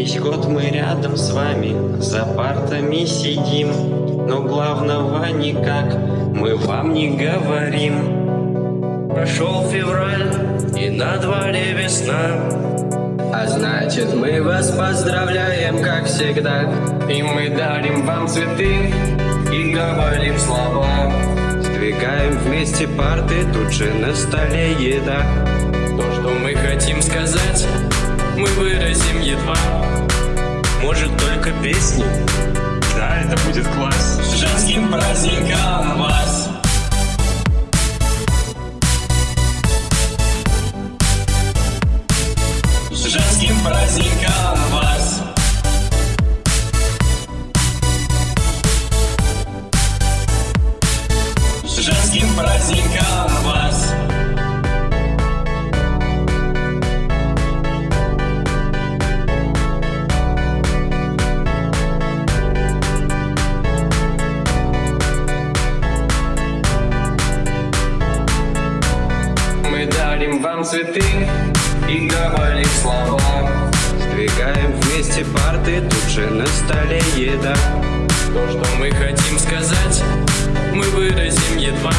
Весь год мы рядом с вами за партами сидим, но главного никак мы вам не говорим. Прошел февраль, и на дворе весна. А значит мы вас поздравляем, как всегда И мы дарим вам цветы и говорим слова. Сдвигаем вместе парты, тут же на столе еда То, что мы хотим сказать, мы выразим едва. Может, только песни? Да, это будет класс. С женским праздником вас! С женским праздником вас! С женским праздником дарим вам цветы и говорим слова. Сдвигаем вместе парты, тут же на столе еда То, что мы хотим сказать, мы выразим едва.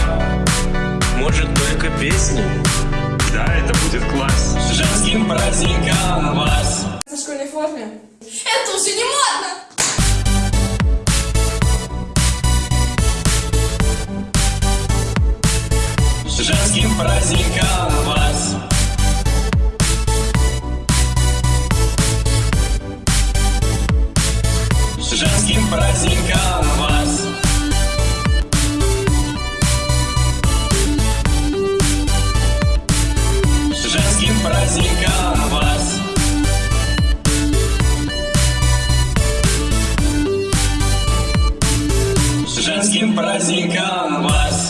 Может, только песни? Да, это будет класс. С женским праздником вас! На школьной форме? Это уже не модно! С женским праздником С женским праздником вас! Женским праздником вас! Женским праздником вас!